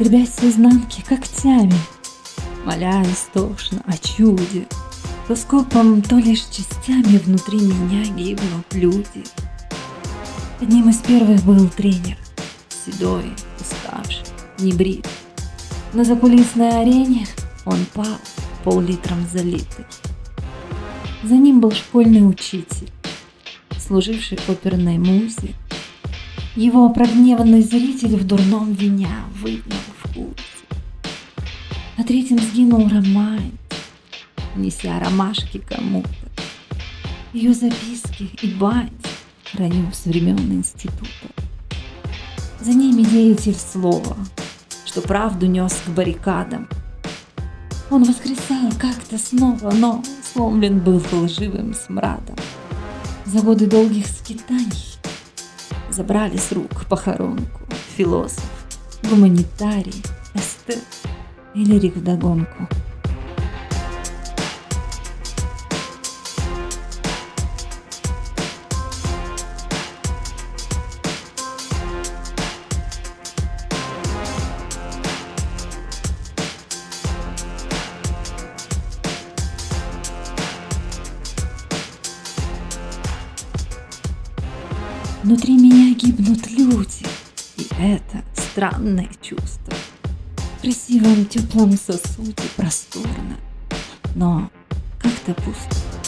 скребясь с изнанки когтями, моля истошно о чуде. То скопом, то лишь частями внутри меня гибнут люди. Одним из первых был тренер, седой, уставший, небрит. На закулисной арене он пал, пол-литром залитый. За ним был школьный учитель, служивший оперной музе. Его прогневанный зритель в дурном виня выгнал. На третьем сгинул романтик, неся ромашки кому-то. Ее записки и бать храню с времен института. За ними деятель слова, что правду нес к баррикадам. Он воскресал как-то снова, но сломлен был лживым смрадом. За годы долгих скитаний забрали с рук похоронку философ, гуманитарий, эстет и лирик вдогонку. Внутри меня гибнут люди, и это странное чувство. Красивом теплом сосуде просторно, но как-то пусто.